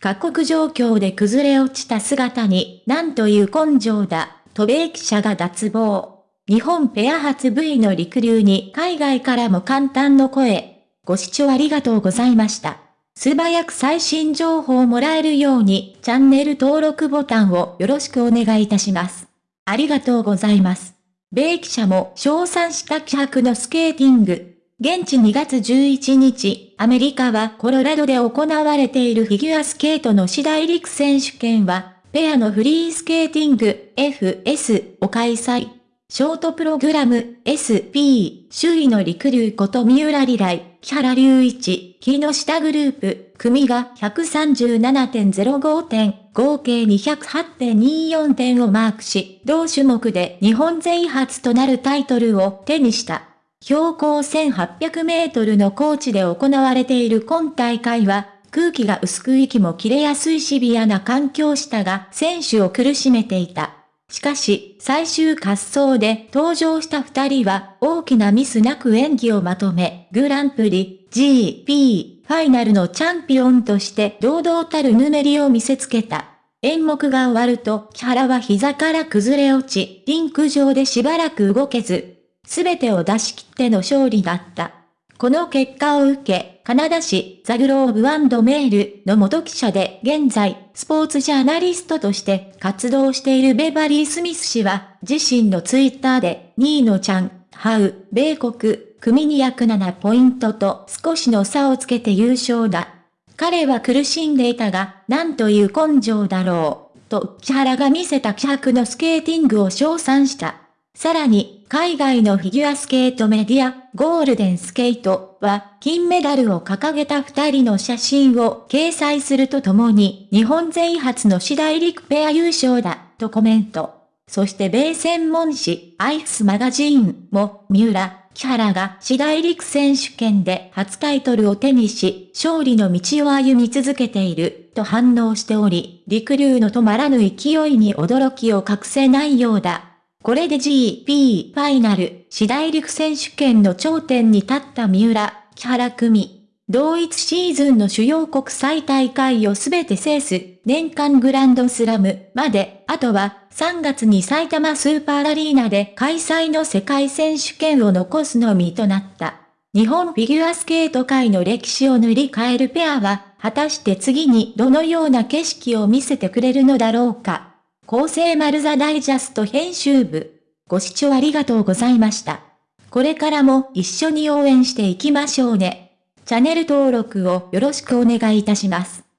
過酷状況で崩れ落ちた姿に、なんという根性だ、と米記者が脱帽。日本ペア初 V の陸流に海外からも簡単の声。ご視聴ありがとうございました。素早く最新情報をもらえるように、チャンネル登録ボタンをよろしくお願いいたします。ありがとうございます。米記者も称賛した気迫のスケーティング。現地2月11日、アメリカはコロラドで行われているフィギュアスケートの次大陸選手権は、ペアのフリースケーティング FS を開催。ショートプログラム SP、首位の陸流こと三浦里来、木原隆一、木下グループ、組が137.05点、合計208.24点をマークし、同種目で日本勢初となるタイトルを手にした。標高1800メートルの高地で行われている今大会は、空気が薄く息も切れやすいシビアな環境下が選手を苦しめていた。しかし、最終滑走で登場した二人は大きなミスなく演技をまとめ、グランプリ、GP、ファイナルのチャンピオンとして堂々たるぬめりを見せつけた。演目が終わると、木原は膝から崩れ落ち、リンク上でしばらく動けず、すべてを出し切っての勝利だった。この結果を受け、カナダ市ザグローブメールの元記者で現在、スポーツジャーナリストとして活動しているベバリー・スミス氏は、自身のツイッターで、2位のチャン、ハウ、米国、組に約7ポイントと少しの差をつけて優勝だ。彼は苦しんでいたが、なんという根性だろう、と木原が見せた気迫のスケーティングを称賛した。さらに、海外のフィギュアスケートメディア、ゴールデンスケートは、金メダルを掲げた二人の写真を掲載するとともに、日本勢初の次大陸ペア優勝だ、とコメント。そして米専門誌、アイフスマガジーンも、三浦、木原が次大陸選手権で初タイトルを手にし、勝利の道を歩み続けている、と反応しており、陸流の止まらぬ勢いに驚きを隠せないようだ。これで GP ファイナル、次大陸選手権の頂点に立った三浦、木原組。同一シーズンの主要国際大会をすべて制す、年間グランドスラムまで、あとは3月に埼玉スーパーアリーナで開催の世界選手権を残すのみとなった。日本フィギュアスケート界の歴史を塗り替えるペアは、果たして次にどのような景色を見せてくれるのだろうか。厚生丸座ダイジャスト編集部。ご視聴ありがとうございました。これからも一緒に応援していきましょうね。チャンネル登録をよろしくお願いいたします。